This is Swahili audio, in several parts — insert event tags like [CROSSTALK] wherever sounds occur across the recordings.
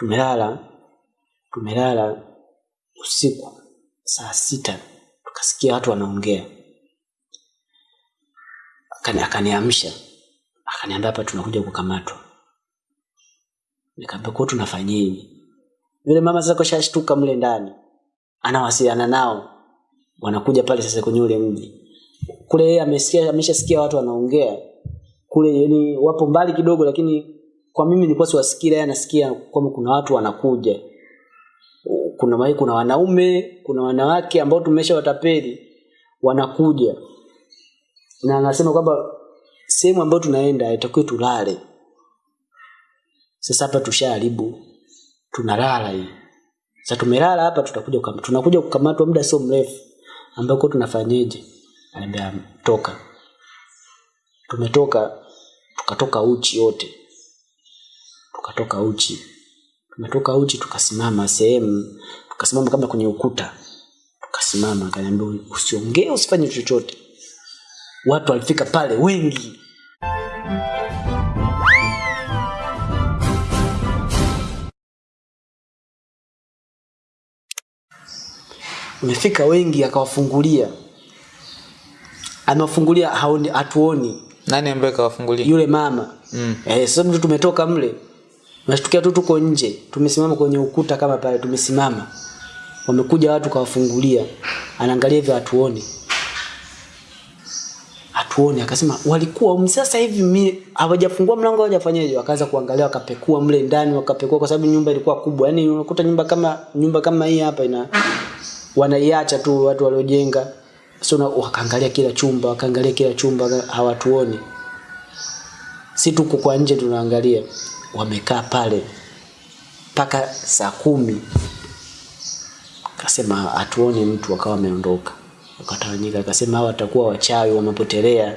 tumelala tumelala usiku saa sita tukasikia watu wanaongea. Akaniamsha akaniambia hapa tunakuja kukamatwa. Nikaambia kwa tunafanyeje yule mama sasa kashashtuka mle ndani anawasiliana nao wanakuja pale sasa kwenye ule mji. Kule yeye ameshasikia watu wanaongea kule yani wapo mbali kidogo lakini kwa mimi nilikuwa siwasikii yeye anasikia kwamba kuna watu wanakuja. Kuna mai, kuna wanaume kuna wanawake ambao tumesha watapeli wanakuja. Na anasema kwamba sehemu ambayo tunaenda itakuwa tulale. Sasa hapa tushaharibu tunalala hii. Sasa tumelala hapa tutakuja kukam- tunakuja kukamatwa muda sio mrefu. Ambako tunafanyeje? Anambia toka. Tumetoka tukatoka uchi wote tukatoka uchi. Tumetoka uchi tukasimama sehemu tukasimama kama kwenye ukuta. Tukasimama akaniambia usiongee usifanye chochote. Watu walifika pale wengi. Umefika wengi akawafungulia. Amewafungulia hatuoni. Nani ambaye kawafungulia yule mama. Mm. eh, sasa mtu tumetoka mle nashtukia tu tuko nje. Tumesimama kwenye ukuta kama pale tumesimama. Wamekuja watu kawafungulia. Anaangalia hivyo hatuoni. Hatuoni. Akasema walikuwa sasa hivi mimi hawajafungua mlango hawajafanyaje? Wakaanza kuangalia wakapekua mle ndani wakapekua kwa sababu nyumba ilikuwa kubwa. Yaani unakuta nyumba kama nyumba kama hii hapa ina wanaiacha tu watu waliojenga. Na- wakaangalia kila chumba wakaangalia kila chumba hawatuoni. Si tuko kwa nje tunaangalia wamekaa pale mpaka saa kumi. Akasema hatuoni mtu akawa ameondoka, akatawanyika, akasema hawa watakuwa wachawi wamepotelea.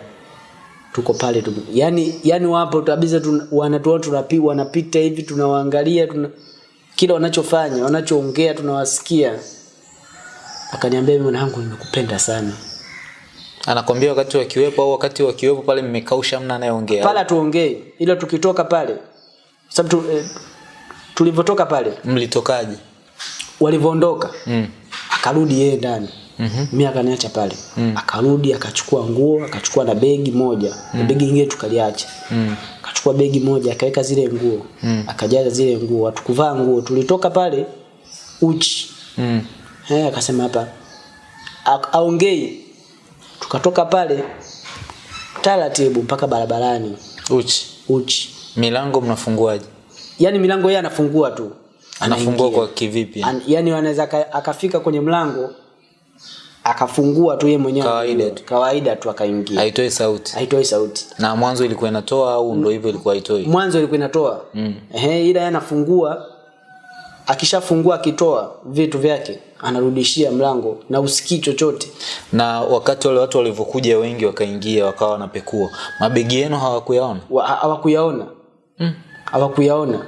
Tuko pale tu. Yani yani wapo kabisa wanatuona tunapi wanapita hivi tunawaangalia tuna kila wanachofanya wanachoongea tunawasikia. Akaniambia mimi mwanangu nimekupenda sana. Anakwambia wakati wakiwepo au wakati wakiwepo pale mmekausha mna anayeongea? Pale tuongee ila tukitoka pale sababu tu, eh, tulivyotoka pale mlitokaje walivyoondoka mm. akarudi yeye ndani -hmm. mi akaniacha pale mm. akarudi akachukua nguo akachukua na begi moja mm. na begi ingine tukaliacha Mm. akachukua begi moja akaweka zile nguo Mm. akajaza zile nguo hatukuvaa nguo tulitoka pale uchi Mm. Eh, akasema hapa aongei tukatoka pale taratibu mpaka barabarani uchi uchi milango mnafunguaje? Yaani milango yeye anafungua tu. Anafungua kwa kivipi? An, yani anaweza aka- akafika kwenye mlango akafungua tu yeye mwenyewe. Kawaida tu. kawaida tu akaingia. Haitoi sauti. Haitoi sauti. Na mwanzo ilikuwa inatoa au ndio hivyo ilikuwa haitoi? Mwanzo ilikuwa inatoa. Mm. Ehe, ila anafungua akishafungua akitoa vitu vyake anarudishia mlango na usikii chochote. Na wakati wale watu walivyokuja wengi wakaingia wakawa wanapekua. Mabegi yenu hawakuyaona? Hawakuyaona ha- hawakuyaona mm.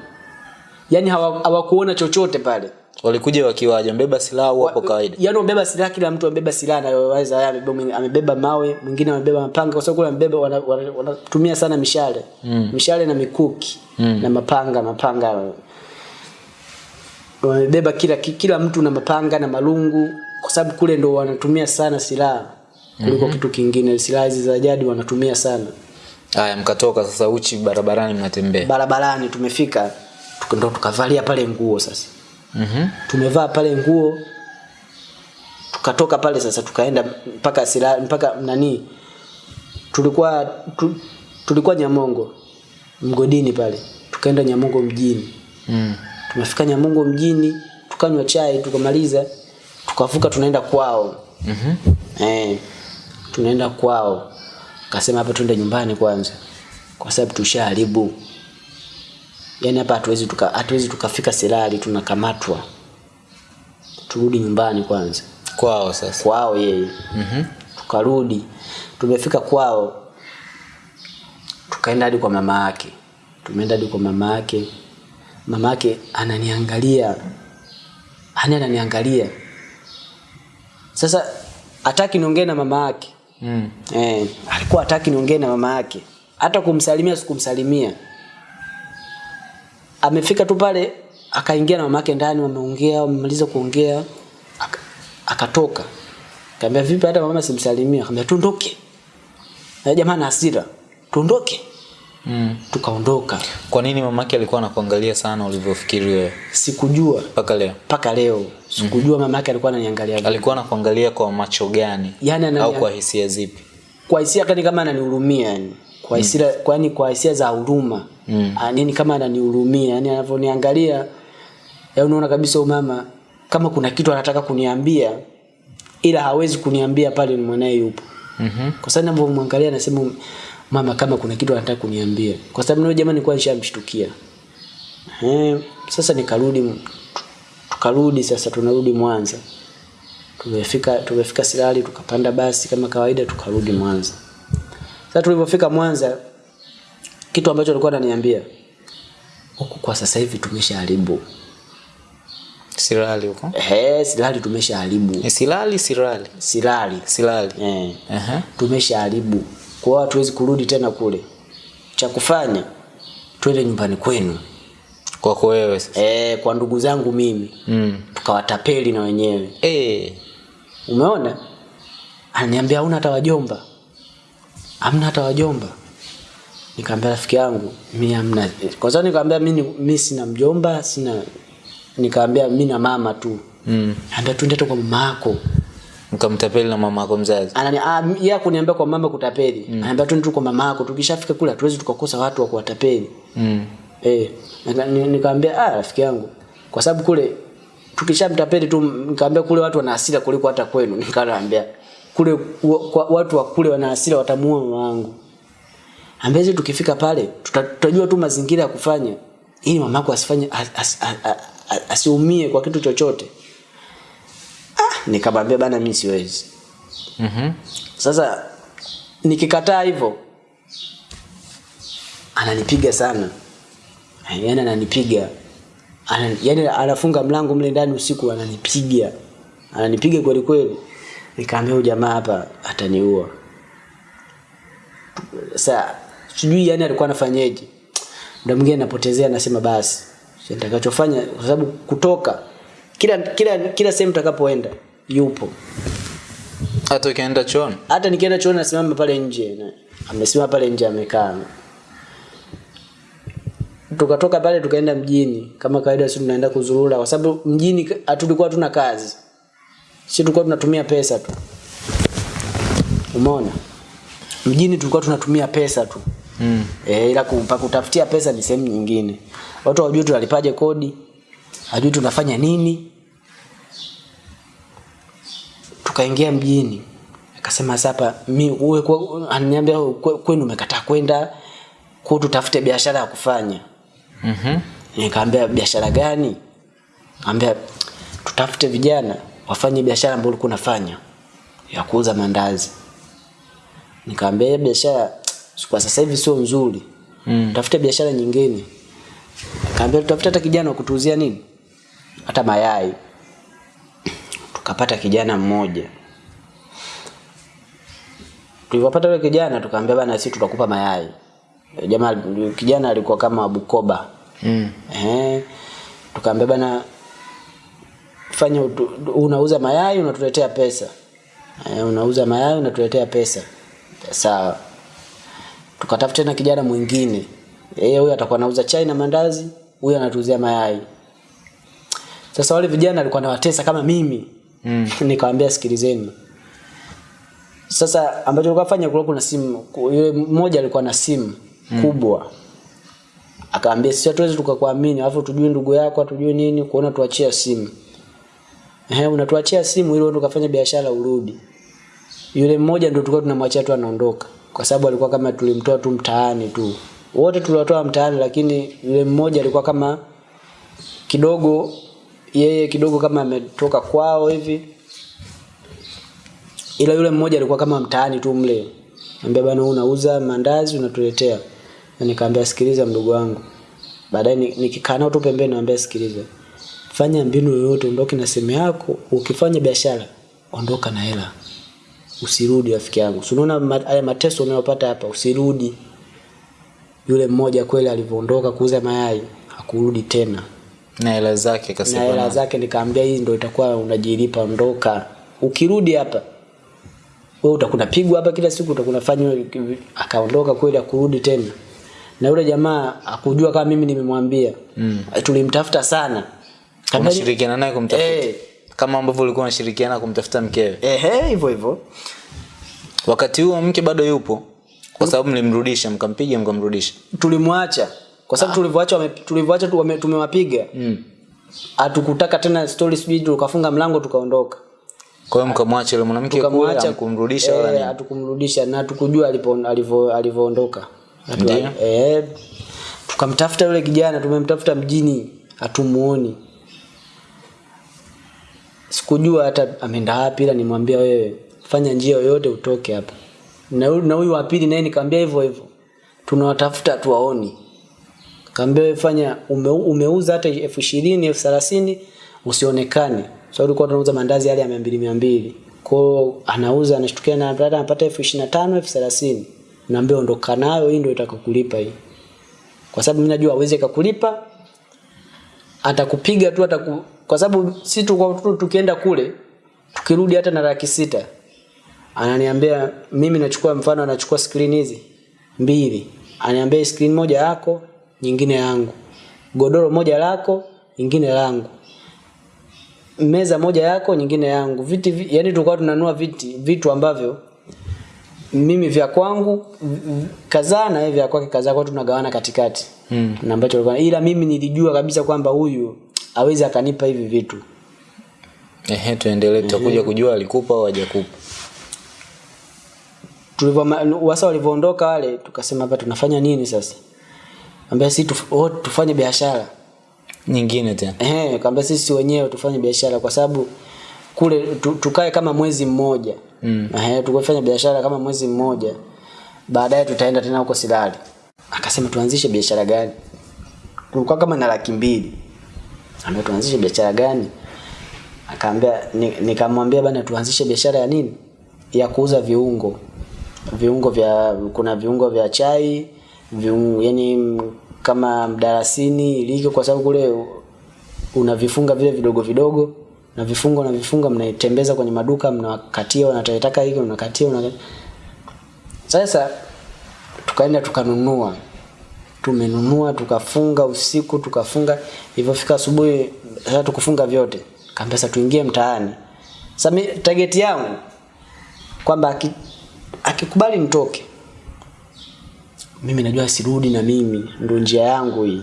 yani hawakuona hawa- chochote pale walikuja wakiwaja mbeba silaha au hapo kawaida yani wamebeba silaha kila mtu amebeba silaha anayoweza yeye amebeba amebeba mawe mwingine amebeba mapanga kwa sababu kule amebeba wanatumia wana, wana sana mishale mm. mishale na mikuki Mm. na mapanga mapanga wamebeba kila kila mtu na mapanga na malungu kwa sababu kule ndo wanatumia sana silaha kuliko mm-hmm. kitu kingine silaha hizi za jadi wanatumia sana haya mkatoka sasa uchi barabarani mnatembea barabarani tumefika ndo tukavalia pale nguo sasa mm-hmm. tumevaa pale nguo tukatoka pale sasa tukaenda mpaka sila mpaka nani tulikuwa tu, tulikuwa nyamongo mgodini pale tukaenda nyamongo mjini mm. tumefika nyamongo mjini tukanywa chai tukamaliza tukavuka tunaenda kwao mm-hmm. eh, tunaenda kwao kasema hapa tuende nyumbani kwanza. Kwa sababu tushaharibu. Yaani hapa hatuwezi tuka, hatuwezi tukafika silali tunakamatwa. Turudi nyumbani kwanza. Kwao sasa. Kwao yeye. Mm-hmm. tukarudi. Tumefika kwao. Tukaenda hadi kwa mama yake. Tumeenda hadi kwa mama yake. Mama yake ananiangalia. Hani ananiangalia. Sasa hataki niongee na mama yake mm. eh, alikuwa hataki niongee na mama yake. Hata kumsalimia sikumsalimia. Amefika tu pale akaingia na mama yake ndani wameongea wamemaliza kuongea aka- akatoka. Kaambia vipi hata mama simsalimia? Kaambia tuondoke. Na jamaa na hasira. Tuondoke mm. tukaondoka. Kwa nini mamake alikuwa anakuangalia sana ulivyofikiri wewe? Sikujua. Mpaka leo? Mpaka leo. Sikujua mama mamake alikuwa ananiangalia vipi. alikuwa anakuangalia kwa macho gani? Yani anani, au kwa hisia zipi? Kwa hisia kani kama ananihurumia yani kwa hisia mm. kwani kwa hisia za huruma. Mm. anini kama ananihurumia? Yani anavyoniangalia ya unaona kabisa umama kama kuna kitu anataka kuniambia ila hawezi kuniambia pale ni mwanae yupo. Mm-hmm. kwa sababu ninavyomwangalia nasema mama kama kuna kitu anataka kuniambia. Kwa sababu ndio jamani nilikuwa nishamshtukia. Eh sasa nikarudi tukarudi sasa tunarudi Mwanza. Tumefika tumefika Silali tukapanda basi kama kawaida tukarudi Mwanza. Sasa tulipofika Mwanza kitu ambacho alikuwa ananiambia huku kwa sasa hivi tumeshaharibu. Silali huko? Eh, Silali tumeshaharibu. E, silali Silali. Silali silali eh. Uh -huh. tumeshaharibu kwa hiyo hatuwezi kurudi tena kule. Cha kufanya twende nyumbani kwenu. Kwako wewe sasa. Eh, kwa ndugu zangu mimi. Mm. tukawatapeli na wenyewe. Eh. Umeona? Ananiambia una hata wajomba. Hamna hata wajomba. Nikamwambia rafiki yangu mimi hamna. Kwa sababu nikamwambia mimi mimi sina mjomba sina nikamwambia mimi na mama tu. Mm. ambia tuende kwa mama yako mkamtapeli na mama yako mzazi. Anani ah, yeye kuniambia kwa mama kutapeli. Mm. anaambia tu kwa mama yako tukishafika kule hatuwezi tukakosa watu wa kuwatapeli. Mm. Eh, nikamwambia ah rafiki yangu. Kwa sababu kule tukishamtapeli tu nikamwambia kule watu wana hasira kuliko hata kwenu. [LAUGHS] Nikamwambia kule kwa, watu wa kule wana hasira watamuua mama wangu ambezi tukifika pale tutajua tu mazingira ya kufanya. Ili mama yako asifanye as, as, as, as, asiumie kwa kitu chochote nikamwambia bana mimi siwezi. Mm-hmm. sasa nikikataa hivyo ananipiga sana. Yani ananipiga. Ana, yani anafunga mlango mle ndani usiku ananipiga. Ananipiga kweli kweli. Nikaambia jamaa hapa ataniua. Sasa sijui yani alikuwa anafanyaje muda mwingine napotezea nasema basi nitakachofanya kwa sababu kutoka kila kila kila sehemu takapoenda yupo. Hata ukienda chooni? Hata nikienda chooni nasimama pale nje. Na- amesimama pale nje amekaa. Tukatoka pale tukaenda mjini. Kama kawaida si tunaenda kuzurura kwa sababu mjini hatulikuwa tuna kazi. Si tulikuwa tunatumia pesa tu. Umeona? Mjini tulikuwa tunatumia pesa tu. Mm. e, ila kupa kutafutia pesa ni sehemu nyingine. Watu wajui tunalipaje kodi hajui tunafanya nini tukaingia mjini. Akasema sasa mi uwe kwa- ananiambia kwenu umekataa kwenda kwa tutafute biashara ya kufanya. Mm-hmm. nikamwambia biashara gani? Ambia tutafute vijana wafanye biashara ambayo ulikuwa unafanya ya kuuza mandazi. Nikamwambia hiyo biashara kwa sasa hivi sio nzuri. Mm. tafute biashara nyingine. Kaambia tutafute hata kijana wa kutuuzia nini? Hata mayai tukapata kijana mmoja. Tulipopata yule kijana tukaambia bana sisi tutakupa mayai. Jamaa kijana alikuwa kama Bukoba. Mm. eh tukaambia bana fanya unauza mayai unatuletea pesa. Eh, unauza mayai unatuletea pesa. Sawa. Tukatafuta tena kijana mwingine. Yeye huyo atakuwa anauza chai na mandazi huyo anatuuzia mayai. Sasa wale vijana alikuwa anawatesa kama mimi Mm. nikamwambia sikilizeni. Sasa ambacho tulikuwa kulikuwa kuna simu yule mmoja alikuwa na simu mm. kubwa. Akaambia sisi hatuwezi tukakuamini alafu tujue ndugu yako hatujue nini kuona tuachia simu. Ehe unatuachia simu ili uende ukafanya biashara urudi. Yule mmoja ndio tulikuwa tunamwachia tu anaondoka kwa sababu alikuwa kama tulimtoa tu mtaani tu. Wote tuliwatoa mtaani lakini yule mmoja alikuwa kama kidogo yeye kidogo kama ametoka kwao hivi. Ila yule mmoja alikuwa kama mtaani tu mle. Ambia bana unauza mandazi unatuletea. Na nikamwambia sikiliza mdogo wangu. Baadaye nikikana tu pembeni naambia sikiliza. Fanya mbinu yoyote ondoke na simu yako. Ukifanya biashara ondoka na hela. Usirudi rafiki yangu. Si unaona haya mateso unayopata hapa usirudi. Yule mmoja kweli alivyoondoka kuuza mayai hakurudi tena na hela zake kasema, na hela zake nikamwambia, hii ndio itakuwa unajilipa ondoka ukirudi hapa wewe utakuna pigwa hapa kila siku utakuna fanywa akaondoka kweli akurudi tena. Na yule jamaa akujua kama mimi nimemwambia. Mm. tulimtafuta sana. Kama shirikiana unashirikiana naye kumtafuta? Eh. kama ambavyo ulikuwa unashirikiana kumtafuta mkewe? Ehe hivyo hivyo. Wakati huo mke bado yupo kwa sababu mlimrudisha mkampiga mkamrudisha. Tulimwacha kwa sababu tulivyoacha wame- tulivyoacha tumewapiga hatukutaka tumewapiga mm. hatukutaka tena story sijui tukafunga mlango tukaondoka. Kwa hiyo mkamwacha yule mwanamke kule amkumrudisha kumrudisha wala eh, nini? hatukumrudisha na tukujua alipo alivyoondoka. Eh tukamtafuta yule kijana tumemtafuta mjini hatumuoni. Sikujua hata ameenda wapi ila nimwambia wewe fanya njia yoyote utoke hapa. Na huyu wa pili naye nikamwambia hivyo hivyo. Tunawatafuta hatuwaoni kaambia wewe fanya ume, umeuza hata elfu ishirini elfu thelathini usionekane. So ulikuwa tunauza mandazi yale ya mia mbili mia mbili. Kwao anauza anashtukia na brada anapata elfu ishirini na tano elfu thelathini. Naambia ondoka nayo hii ndio itakakulipa hii. Kwa sababu mimi najua aweze kakulipa atakupiga tu ataku kwa sababu si tu tu- tukienda kule tukirudi hata na laki sita ananiambia mimi nachukua mfano anachukua screen hizi mbili. Ananiambia screen moja yako nyingine yangu. Godoro moja lako nyingine langu. Meza moja yako nyingine yangu. Viti viti yani tulikuwa tunanua viti vitu ambavyo mimi vya kwangu kadhaa na yeye vya kwake kadhaa kwa tunagawana katikati. Mm. na ambacho alikuwa ila mimi nilijua kabisa kwamba huyu awezi akanipa hivi vitu. Ehe tuendelee tutakuja kujua alikupa au hajakupa. Tulivyo wasa walivyoondoka wale tukasema hapa tunafanya nini sasa ambia si tuf, oh, tufanye biashara. Nyingine tena. Eh, kaambia sisi wenyewe tufanye biashara kwa sababu kule tu, tukae kama mwezi mmoja. Mm. Eh, tukafanya biashara kama mwezi mmoja baadaye tutaenda tena huko Silali akasema tuanzishe biashara gani? Tulikuwa kama na laki mbili. Ambia tuanzishe biashara gani? Akaambia nikamwambia ni- bana tuanzishe biashara ya nini? Ya kuuza viungo. Viungo vya kuna viungo vya chai viungo, yani kama mdarasini iliki kwa sababu kule unavifunga vile vidogo vidogo na vifungo na vifunga mnaitembeza kwenye maduka mnawakatia wanataitaka hiki mnakatia una sasa tukaenda tukanunua. Tumenunua tukafunga usiku tukafunga. Ilivyofika asubuhi sasa tukufunga vyote. Kaambia sasa tuingie mtaani. Sasa target yangu kwamba akikubali aki- nitoke mimi najua sirudi na mimi ndo njia yangu hii.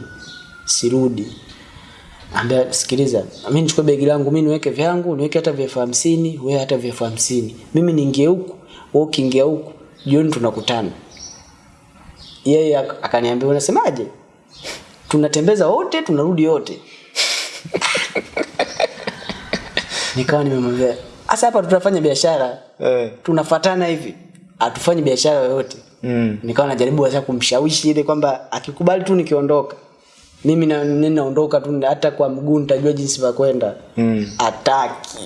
Sirudi. Ambia sikiliza mi nichukue begi langu mi niweke vyangu niweke hata vya elfu hamsini wewe hata vya elfu hamsini. Mimi niingie huku wewe ukiingia huku jioni tunakutana. Yeye akaniambia unasemaje? Tunatembeza wote tunarudi wote. [LAUGHS] Nikawa nimemwambia hasa hapa tutafanya biashara. Eh. tunafatana hivi. Hatufanyi biashara yoyote mm. nikawa najaribu sasa kumshawishi ile kwamba akikubali tu nikiondoka mimi na ninaondoka tu hata kwa mguu nitajua jinsi pa kwenda. Mm. ataki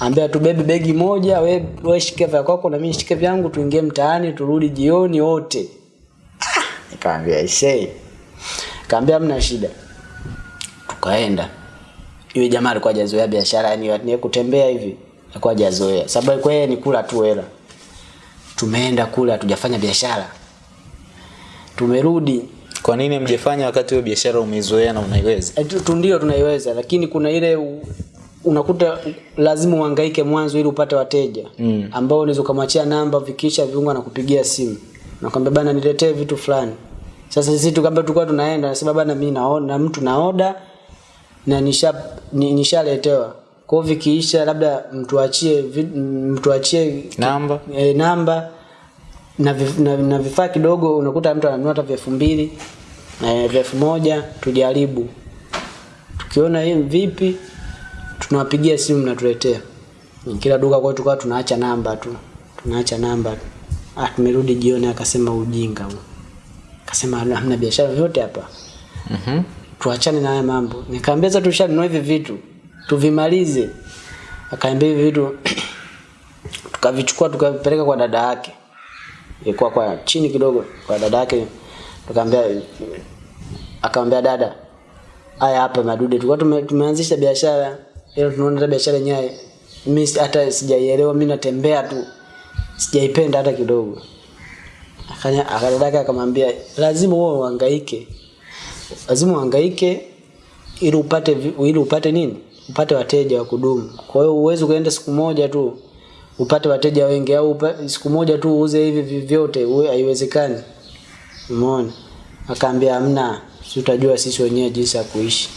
ambia tubebe begi moja we, we shike vya kwako na mimi shike vyangu tuingie mtaani turudi jioni wote. Ah, nikamwambia isee kaambia mna shida. Tukaenda. Yule jamaa alikuwa hajazoea biashara yani ni kutembea hivi alikuwa hajazoea. Sababu kwa yeye ni kula tu hela tumeenda kule hatujafanya biashara. Tumerudi. Kwa nini mjefanya wakati hiyo biashara umeizoea na unaiweza? Eh, ndio tunaiweza lakini kuna ile u- unakuta lazima uhangaike mwanzo ili upate wateja Mm. ambao unaweza ukamwachia namba vikisha viungo na kupigia simu. Nakwambia bana niletee vitu fulani. Sasa sisi tukamba tulikuwa tunaenda nasema bana mimi naona mtu na nishaletewa na nisha nishaletewa kwa vikiisha labda mtuachie mtu mtuachie namba. e, namba na, vif, na, na vifaa kidogo unakuta mtu ananunua hata elfu mbili e, elfu moja tujaribu. Tukiona hii vipi tunawapigia simu mnatuletea. Kila duka kwa tukawa tunaacha namba tu. Tunaacha namba tu. Ah, tumerudi jioni akasema ujinga huu akasema hamna biashara yoyote hapa. Mm-hmm. tuachane na haya mambo. Nikaambia sasa tushanunua hivi vitu tuvimalize. Akaambia hivi vitu tukavichukua tukavipeleka kwa dada yake. Ilikuwa kwa chini kidogo kwa dada yake. Tukaambia akamwambia dada haya hapa madude tulikuwa tume, tumeanzisha biashara ila tunaona biashara yenyewe mimi hata sijaielewa mimi natembea tu sijaipenda hata kidogo. Akanya akadadaka akamwambia lazima wewe uhangaike lazima uhangaike ili upate ili upate nini upate wateja wa kudumu. Kwa hiyo uwezi ukaenda siku moja tu upate wateja wengi au siku moja tu uuze hivi vi- vyote haiwezekani. Umeona? Akaambia hamna si utajua sisi wenyewe jinsi ya kuishi.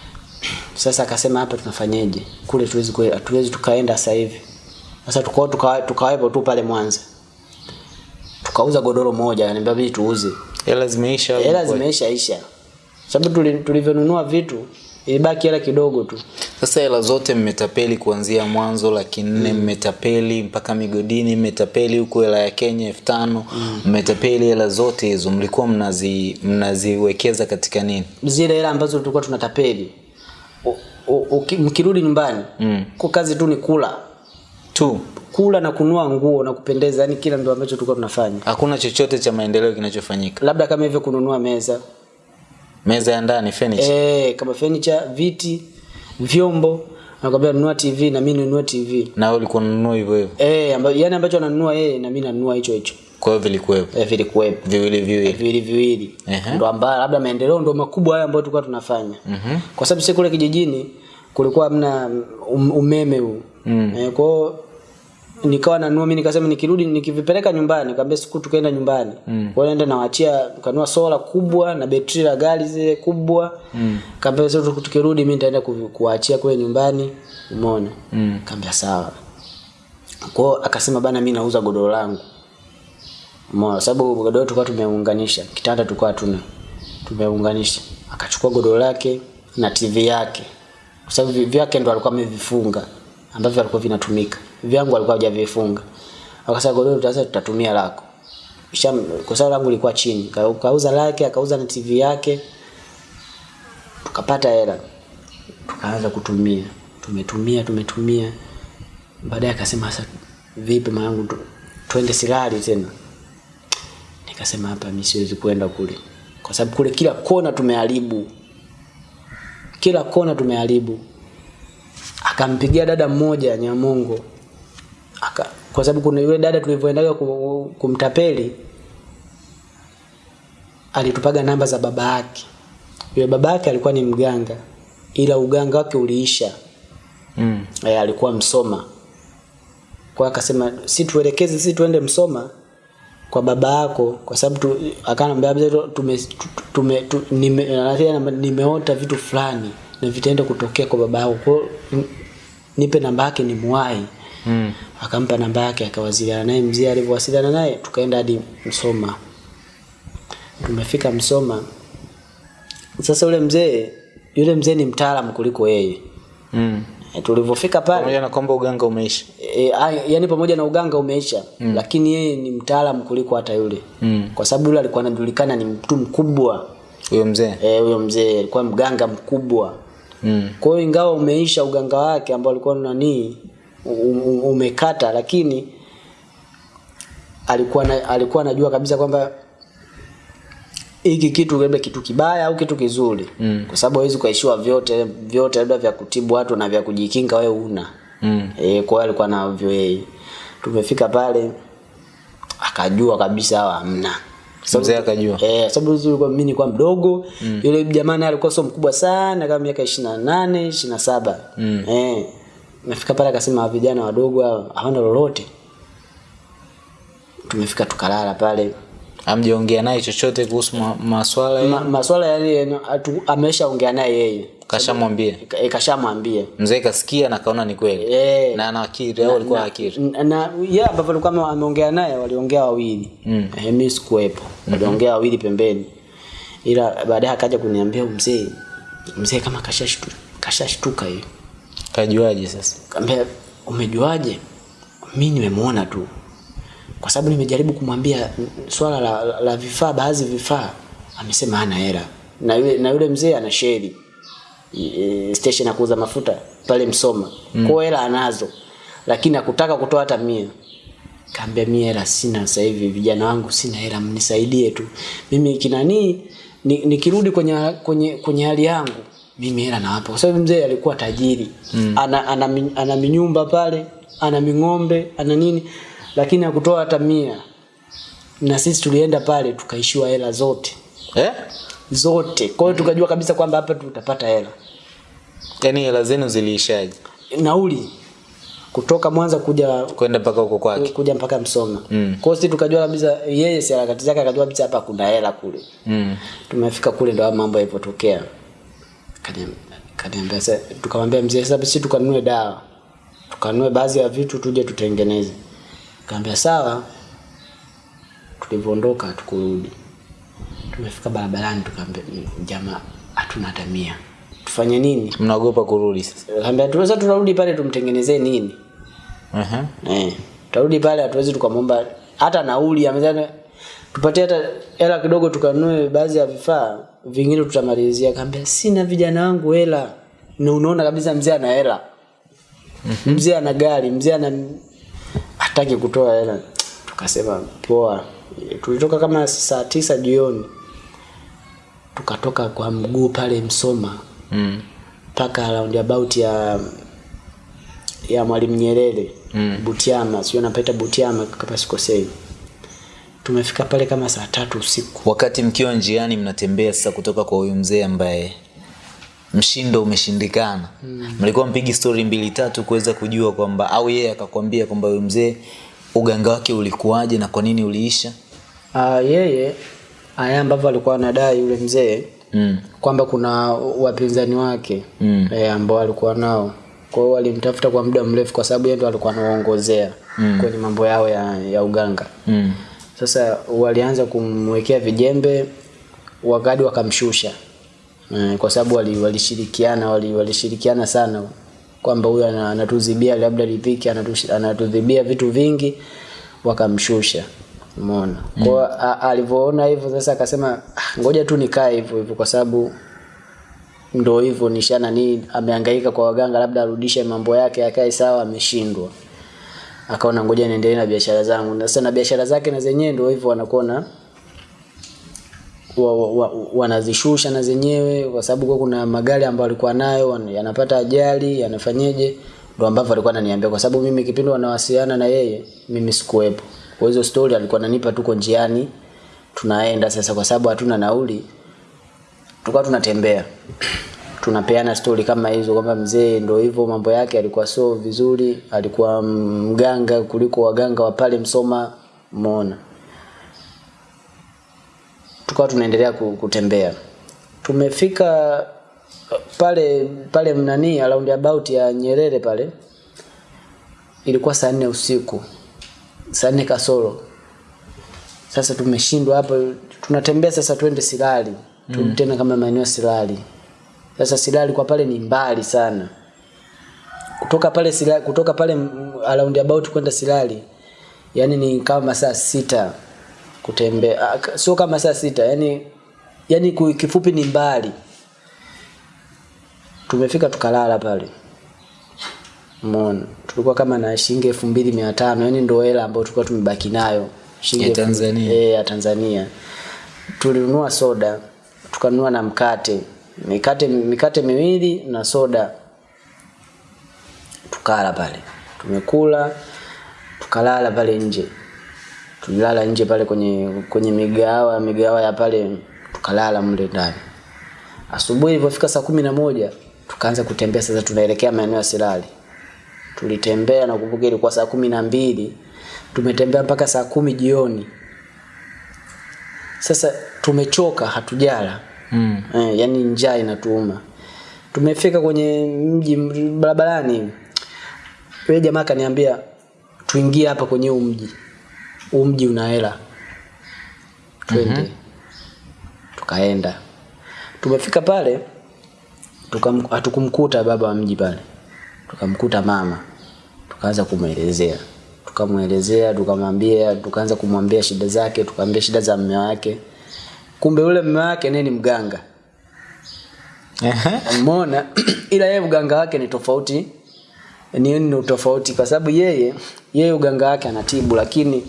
[CLEARS THROAT] Sasa akasema hapa tunafanyeje? Kule tuwezi kwe- hatuwezi tukaenda sasa hivi. Sasa tukao tuka, tukawepo tu pale Mwanza. Tukauza godoro moja ananiambia bidi tuuze. Hela zimeisha hela zimeisha isha. Sababu tulivyonunua vitu ilibaki hela kidogo tu. Sasa hela zote mmetapeli kuanzia mwanzo laki nne mm. mmetapeli mpaka migodini mmetapeli huku hela ya kenya elfu tano. Mmetapeli hela zote hizo mlikuwa mnazi mnaziwekeza katika nini? Zile hela ambazo tulikuwa tunatapeli. Mkirudi nyumbani Mm. kwa kazi tu ni kula. Tu. Kula na kunua nguo na kupendeza yani kila ndio ambacho tulikuwa tunafanya. Hakuna chochote cha maendeleo kinachofanyika. Labda kama hivyo kununua meza meza ya ndani furniture. Eh kama furniture viti vyombo. Nakwambia nunua tv na mimi ninunue tv na wewe ulikuwa unanunua hivyo hivyo? Eh amba, yani ambacho ananunua yeye na mimi nanunua hicho hicho. Kwa hiyo vilikuwepo? Eh, vilikuwepo. Viwili viwili? Viwili viwili. Ehe. ndo ambayo labda maendeleo ndo makubwa haya ambayo tulikuwa tunafanya. Mm-hmm. kwa sababu sisi kule kijijini kulikuwa hamna um, umeme huu. Mm. eh, kwao nikawa nanua mi nikasema nikirudi nikivipeleka nyumbani kaambia siku tukaenda nyumbani mm. kwa hiyo naenda nawaachia kanua sola kubwa na betri la gari zile kubwa mm. kaambia sasa tukirudi mimi nitaenda ku- kuwaachia kule nyumbani umeona mm. kaambia sawa kwao akasema bana mimi nauza godoro langu Umeona sababu godoro tulikuwa tumeunganisha, kitanda tulikuwa tuna Tumeunganisha. Akachukua godoro lake na TV yake. Kwa sababu vyake ndo alikuwa amevifunga ambavyo alikuwa vinatumika. Vyangu alikuwa hajavifunga. Akasema godoro tutaanza tutatumia lako. Kisha kwa sababu langu lilikuwa chini. Ka- Kauza lake, akauza na TV yake. Tukapata hela. Tukaanza kutumia. Tumetumia, tumetumia. Baadaye akasema sasa vipi mwanangu tu- twende Silali tena nikasema hapa mimi siwezi kwenda kule kwa sababu kule kila kona tumeharibu kila kona tumeharibu akampigia dada mmoja Nyamongo aka kwa sababu kuna yule dada tulivyoendaga kumtapeli alitupaga namba za baba yake. Yule baba yake alikuwa ni mganga ila uganga wake uliisha. Mm. e, alikuwa Msoma. Kwa akasema si tuelekeze si tuende Msoma kwa baba yako kwa sababu tu, akanambia tume, tume, tume, nime, anasema, nimeota vitu fulani na vitaenda kutokea kwa baba yako kwa nipe namba yake ni muwai Mm. akampa namba yake akawasiliana naye. Mzee alivyowasiliana naye tukaenda hadi Msoma. Tumefika Msoma. Sasa ule mzee yule mzee ni mtaalamu kuliko yeye. Mm. e, tulivyofika pale pamoja na kwamba uganga umeisha. E, a- yani pamoja na uganga umeisha mm. lakini yeye ni mtaalamu kuliko hata yule. Mm. kwa sababu yule alikuwa anajulikana ni mtu mkubwa. Huyo mzee. Eh, huyo mzee alikuwa mganga mkubwa mm. kwa hiyo ingawa umeisha uganga wake ambao alikuwa nani umekata lakini alikuwa na, alikuwa anajua kabisa kwamba hiki kitu labda kitu kibaya au kitu kizuri mm. kwa sababu hawezi ukaishiwa vyote vyote labda vya kutibu watu na vya kujikinga wewe una Mm. e, kwa hiyo alikuwa navyo yeye tumefika pale akajua kabisa hawa hamna Mzee akajua. Eh, sababu mimi nilikuwa mdogo mm. yule jamaa naye alikuwa sio mkubwa sana kama miaka 28 27 mm. eh nafika pale akasema vijana wadogo hawana lolote tumefika tukalala pale amjaongea naye chochote kuhusu ma, maswala Ma, maswala yale ameshaongea naye yeye kashamwambia Ka- eh, kashamwambia mzee kasikia na kaona ni kweli. E, na ana akili au alikuwa akili. na, na yeye ambavyo alikuwa ameongea naye waliongea wawili. Mm. eh, mimi sikuwepo. Waliongea wawili pembeni. Ila baadaye akaja kuniambia mzee mzee kama kashashtuka kashashtuka hiyo. Kajuaje sasa? Kaambia umejuaje? Mi nimemuona tu. Kwa sababu nimejaribu kumwambia swala la, la, la vifaa baadhi vifaa. Amesema hana hela. Na yule na yule mzee ana sheri e, station ya kuuza mafuta pale Msoma. Mm. kwa hela anazo lakini hakutaka kutoa hata mia. Kaambia mimi hela sina sasa hivi vijana wangu sina hela mnisaidie tu. Mimi kinani nikirudi ni, kwenye, kwenye, kwenye hali yangu mimi hela nawapa. Kwa sababu mzee alikuwa tajiri. Mm. ana, ana, ana minyumba pale ana ming'ombe ana nini lakini hakutoa hata mia. Na sisi tulienda pale tukaishiwa hela zote. Eh? Zote. Kwa hiyo tukajua kabisa kwamba hapa tutapata hela. Yaani hela zenu ziliishaje? Nauli. Kutoka mwanza kuja kwenda mpaka huko kwake. kuja mpaka msoma Mm. kwa hiyo sisi tukajua kabisa yeye si harakati zake akajua kabisa hapa kuna hela kule. Mm. tumefika kule ndo mambo yalipotokea. Kaniambia sasa tukamwambia mzee sasa sisi tukanunue dawa. Tukanunue baadhi ya vitu tuje tutengeneze. Kaambia sawa. Tulivyoondoka tukurudi tumefika barabarani tukaambia "Mm, jamaa hatuna hata mia. Tufanye nini? Mnaogopa kurudi sasa. Kaambia tunaweza tunarudi pale tumtengenezee nini? Uh-huh. Eh, tutarudi pale hatuwezi tukamwomba hata nauli amezana tupatie hata hela kidogo tukanunue baadhi ya vifaa vingine tutamalizia. Kaambia sina vijana wangu hela. Na unaona kabisa mzee ana hela. Mzee ana gari mzee ana hataki kutoa hela. Tukasema poa. Tulitoka kama saa tisa jioni tukatoka kwa mguu pale msoma mm. round about ya ya Mwalimu Nyerere Mm. Butiama, sio napita Butiama kama sikosei. Tumefika pale kama saa tatu usiku. wakati mkiwa njiani mnatembea sasa kutoka kwa huyu mzee ambaye mshindo umeshindikana mlikuwa mm. mlikuwa mpigi stori mbili tatu kuweza kujua kwamba au yeye akakwambia kwamba huyu mzee uganga wake ulikuwaje na kwa nini uliisha Ah yeye aya ambavyo alikuwa anadai yule mzee mm. kwamba kuna wapinzani wake Mm. e, ambao alikuwa nao. Kwa hiyo walimtafuta kwa muda mrefu kwa sababu yeye ndo alikuwa anaongozea mm. kwenye mambo yao ya, ya uganga. Mm. Sasa walianza kumwekea vijembe wakadi wakamshusha e, kwa sababu walishirikiana wali- walishirikiana wali, sana kwamba huyu ana- anatuzibia labda lipiki anatudhibia vitu vingi wakamshusha umeona? Mm. kwa alivyoona hivyo sasa akasema "Ah, ngoja tu nikae hivyo hivyo kwa sababu ndo hivyo nishana nini amehangaika kwa waganga labda arudishe mambo yake akae sawa ameshindwa. Akaona ngoja niendelee na biashara zangu. Na sasa na biashara zake na zenyewe ndio hivyo wanakuwa na wa, wa, wa, wanazishusha na zenyewe kwa sababu kwa kuna magari ambayo alikuwa nayo yanapata ajali yanafanyeje ndo ambavyo alikuwa ananiambia kwa sababu mimi kipindi wanawasiliana na yeye mimi sikuwepo kwa hizo story alikuwa ananipa tuko njiani tunaenda sasa kwa sababu hatuna nauli tulikuwa tunatembea. Tunapeana stori kama hizo kwamba mzee ndo hivyo mambo yake alikuwa so vizuri alikuwa mganga kuliko waganga wa pale msoma muona tukawa tunaendelea kutembea. Tumefika pale pale mnani around about ya nyerere pale ilikuwa saa nne usiku saa nne kasoro. Sasa tumeshindwa hapo tunatembea sasa twende silali mm. tena kama maeneo silali. Sasa silali kwa pale ni mbali sana. Kutoka pale silali, kutoka pale around about kwenda silali yani ni kama masaa sita kutembea Ah, ka- sio kama saa sita yani yani kifupi ni mbali. Tumefika tukalala pale Umeona? Tulikuwa kama na shilingi elfu mbili mia tano yani ndio hela ambayo tulikuwa tumebaki nayo shilingi Ya Tanzania. eh, ya Tanzania. Tulinunua soda, tukanunua na mkate. Mikate mikate miwili na soda. Tukala pale. Tumekula tukalala pale nje. Tulilala nje pale kwenye kwenye migawa migawa ya pale tukalala mle ndani. Asubuhi ilipofika saa kumi na moja tukaanza kutembea sasa tunaelekea maeneo ya Silali. Tulitembea na kumbuka ilikuwa saa kumi na mbili tumetembea mpaka saa kumi jioni. Sasa tumechoka hatujala. mm. Eh, yani njaa inatuuma. Tumefika kwenye mji barabarani. Yule jamaa akaniambia tuingie hapa kwenye huu mji. Huu mji una hela. Twende. Tukaenda. Tumefika pale hatukumkuta baba wa mji pale. Tukamkuta mama. Tukaanza kumwelezea. Tukamwelezea, tukamwambia, tukaanza kumwambia shida zake, tukamwambia shida za mume wake. Kumbe yule mume wake naye ni mganga. Ehe. Umeona? [CLEARS THROAT] Ila yeye uganga wake ni tofauti. Ni ni tofauti kwa sababu yeye yeye uganga wake anatibu lakini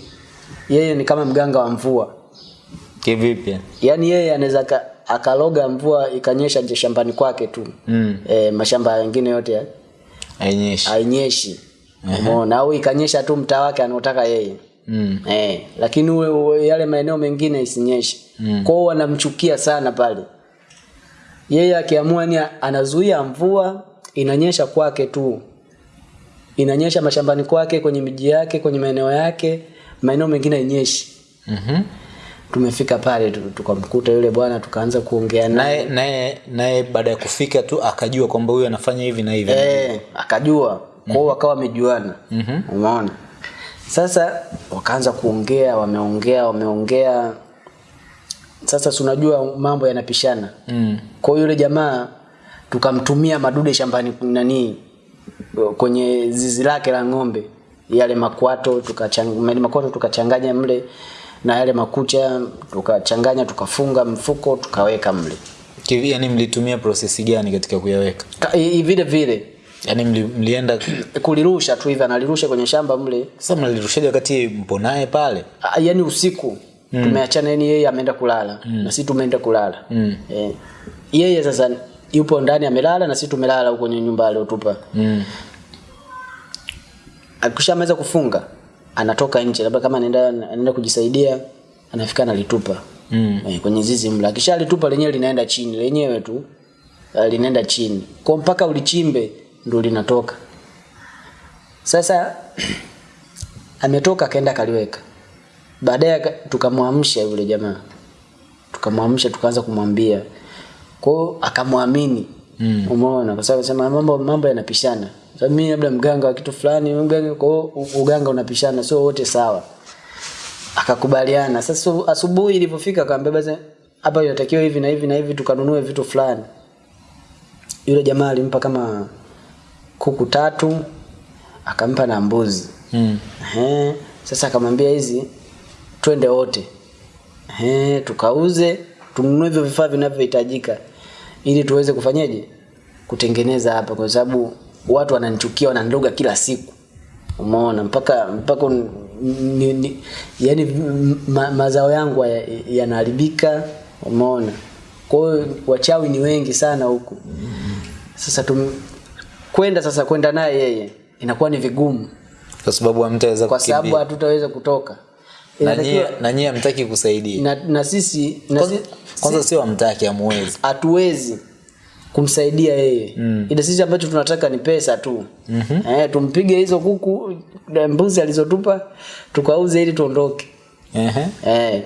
yeye ni kama mganga wa mvua. kivipi yani yeye anaweza akaloga mvua ikanyesha nje shambani kwake tu Mm. e, mashamba mengine yote ya- Hainyeshi. hainyeshi umeona au ikanyesha tu mtaa wake anaotaka yeye Mm. eh, lakini uwe, uwe, yale maeneo mengine isinyeshe mm. kwao wanamchukia sana pale yeye akiamua ni anazuia mvua inanyesha kwake tu inanyesha mashambani kwake kwenye miji yake kwenye maeneo yake maeneo mengine hainyeshi Mhm. Tumefika pale tukamkuta yule bwana tukaanza kuongea naye. Naye naye baada ya kufika tu akajua kwamba huyu anafanya hivi na hivi. eh, akajua. Kwao wakawa wamejuana. -hmm. umeona? Sasa wakaanza kuongea wameongea wameongea. Sasa si unajua mambo yanapishana. Mm. kwa yule jamaa tukamtumia madude shambani nani kwenye zizi lake la ng'ombe. Yale makwato tukachanganya makwato tukachanganya mle na yale makucha tukachanganya tukafunga mfuko tukaweka mle Kivi, yani mlitumia prosesi gani katika kuyaweka? Ka- i- i- vile vile Yaani mli, mlienda [CLEARS THROAT] kulirusha tu hivi analirusha kwenye shamba mle sasa mnalirushaje wakati mpo naye pale? A, yani usiku mm. tumeachana yani yeye ameenda kulala mm. na sisi tumeenda kulala Mm. eh, yeye sasa yupo ndani amelala na sisi tumelala huko kwenye nyumba aliyotupa. Mm. akishamaliza kufunga anatoka nje labda kama anaenda anaenda kujisaidia anafika analitupa. Mm. e, kwenye zizi mla. Akishalitupa lenyewe linaenda chini lenyewe tu uh, linaenda chini. Kwa mpaka ulichimbe ndo linatoka. Sasa [CLEARS THROAT] ametoka akaenda akaliweka. Baadaye tukamwamsha yule jamaa. Tukamwamsha tukaanza kumwambia. Kwao akamwamini. Mm. umeona? Kwa sababu sema mambo mambo yanapishana sababu mimi labda mganga wa kitu fulani mganga kwa uganga unapishana sio wote sawa. Akakubaliana. Sasa asubuhi ilipofika akamwambia basi hapa inatakiwa hivi na hivi na hivi tukanunue vitu fulani. Yule jamaa alimpa kama kuku tatu akampa na mbuzi. Mm. Ehe, sasa akamwambia hizi twende wote. Ehe, tukauze tununue hivyo vifaa vinavyohitajika ili tuweze kufanyaje kutengeneza hapa kwa sababu watu wananichukia wananiloga kila siku. Umeona mpaka mpaka ni, ni, yani ma, mazao yangu ya- yanaharibika. Umeona? Kwa hiyo wachawi ni wengi sana huku. Sasa tum, kwenda sasa kwenda naye yeye inakuwa ni vigumu. Kwa sababu hamtaweza kwa sababu hatutaweza kutoka. Na nyie na nyie hamtaki kusaidia. na, na sisi na Kwanza, si- kwanza sio hamtaki hamuwezi. hatuwezi kumsaidia yeye mm. ila sisi ambacho tunataka ni pesa tu mm-hmm. eh, tumpige hizo kuku mbuzi alizotupa tukauze ili tuondoke uh-huh. eh.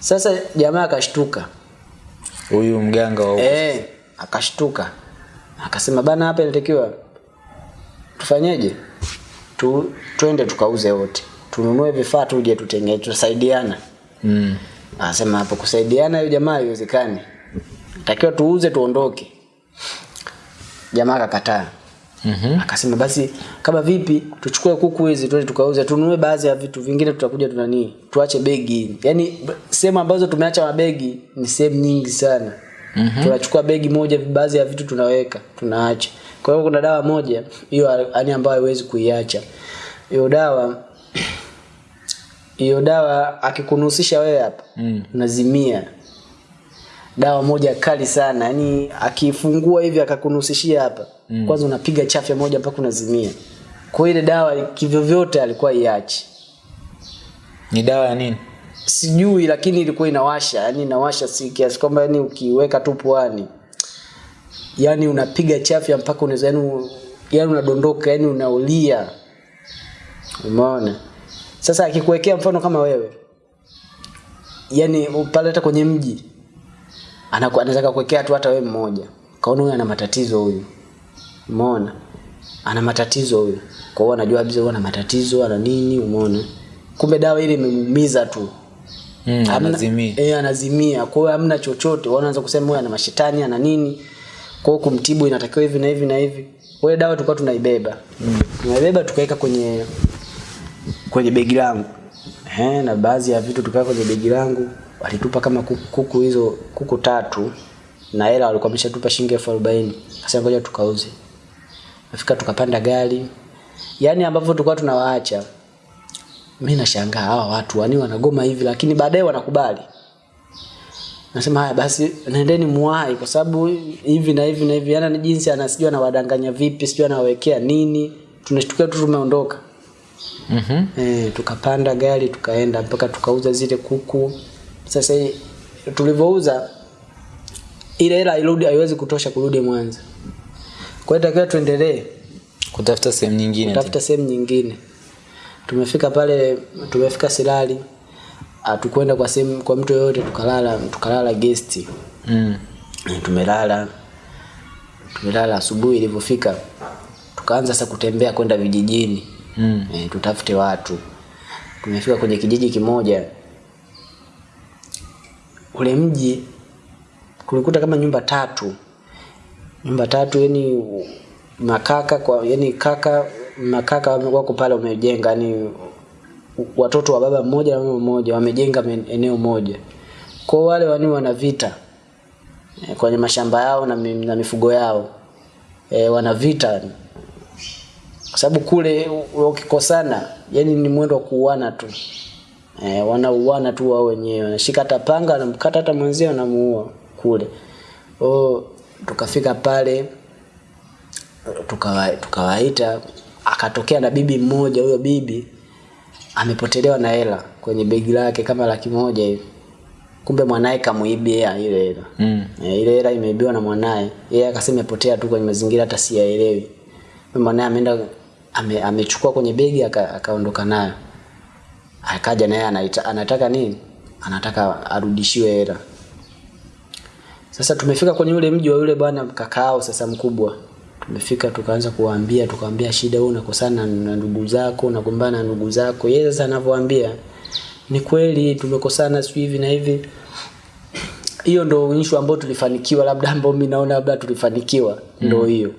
sasa jamaa akashtuka Huyu mganga wa eh, akashtuka akasema bana hapa inatakiwa tufanyeje tu, twende tukauze wote tununue vifaa tuje tutenge tusaidiana mm. Anasema hapo kusaidiana hiyo jamaa haiwezekani. Takiwa tuuze tuondoke. Jamaa akakataa. Mhm. Akasema basi kama vipi tuchukue kuku hizi tuende tukauze tununue baadhi ya vitu vingine tutakuja tunani tuache begi. Yaani sehemu ambazo tumeacha mabegi ni sehemu nyingi sana. Mm-hmm. Tunachukua begi moja baadhi ya vitu tunaweka tunaacha. Kwa hiyo kuna dawa moja hiyo yani ambayo haiwezi kuiacha. Hiyo dawa hiyo dawa akikunuhusisha wewe hapa Mm. unazimia dawa moja kali sana. Yani akifungua hivi akakunusishia hapa mm. kwanza unapiga chafya moja mpaka unazimia. Kwa ile dawa kivyovyote alikuwa iachi Ni dawa ya nini? sijui lakini ilikuwa inawasha. Yani inawasha si kiasi kwamba yani ukiweka tu puani. Yani unapiga chafya mpaka unaweza yani, yani unadondoka yani unaulia. Umeona? Sasa akikuwekea mfano kama wewe yani pale hata kwenye mji anaku- anataka kuwekea tu hata wewe mmoja. Kaona huyu ana matatizo huyu. Umeona? Ana matatizo huyu. Kwa hiyo anajua kabisa ana matatizo ana nini umeona? Kumbe dawa ile imemuumiza tu. Mm, amna, anazimia. eh, anazimia. Kwa hiyo hamna chochote. Wanaanza kusema huyu ana mashetani ana nini. Kwa hiyo kumtibu inatakiwa hivi na hivi na hivi. Wewe dawa tulikuwa tunaibeba. Mm. tunaibeba tukaweka kwenye kwenye begi langu. Eh, na baadhi ya vitu tukaweka kwenye begi langu walitupa kama kuku, hizo kuku tatu na hela walikuwa wameshatupa shilingi elfu arobaini. Sasa ngoja tukauze. Nafika tukapanda gari. Yaani ambavyo tulikuwa tunawaacha mimi nashangaa hawa watu wani wanagoma hivi lakini baadaye wanakubali. Nasema haya basi nendeni muwai kwa sababu hivi na hivi na hivi. Yana ni jinsi anasijua anawadanganya vipi sijui anawawekea nini. Tunashtukia tu tumeondoka. Mhm. e, tukapanda gari tukaenda mpaka tukauza zile kuku sasa tulivouza tulivyouza ile hela irudi haiwezi kutosha kurudi mwanza kwa hiyo takiwa tuendelee kutafuta sehemu nyingine Kutafuta sehemu nyingine. Tumefika pale tumefika silali atukwenda kwa sehemu kwa mtu yoyote tukalala tukalala gesti mm. Tumelala tumelala asubuhi ilivyofika. Tukaanza sasa kutembea kwenda vijijini. Mm. e, tutafute watu. Tumefika kwenye kijiji kimoja ule mji kulikuta kama nyumba tatu. Nyumba tatu yani makaka kwa yani kaka makaka wako pale wamejenga yani watoto wa baba mmoja na mama mmoja wamejenga eneo moja. Kwa wale wani wana vita eh, kwenye mashamba yao na, na mifugo yao e, wana vita. Kwa sababu kule ukikosana yani ni mwendo wa kuuana tu e, wanauana tu wao wenyewe. Wanashika hata panga wanamkata hata mwenzie wanamuua kule. O, tukafika pale tukawa- tukawaita akatokea na bibi mmoja huyo bibi amepotelewa na hela kwenye begi lake kama laki moja hivi. Kumbe mwanaye kamuibia ile hela. Mm. e, ile hela imeibiwa na mwanaye. Yeye akasema imepotea tu kwenye mazingira hata siyaelewi. Mwanaye ameenda ame, amechukua kwenye begi akaondoka aka- nayo akaja naye anaita- anataka nini? Anataka arudishiwe hela. Sasa tumefika kwenye ule mji wa yule bwana kakao sasa mkubwa. Tumefika tukaanza kuwaambia tukawaambia shida wewe unakosana na ndugu zako unagombana na ndugu zako. Yeye sasa anavyoambia ni kweli tumekosana sio hivi na hivi. Hiyo ndo issue ambayo tulifanikiwa labda ambao mimi naona labda tulifanikiwa. Ndo hiyo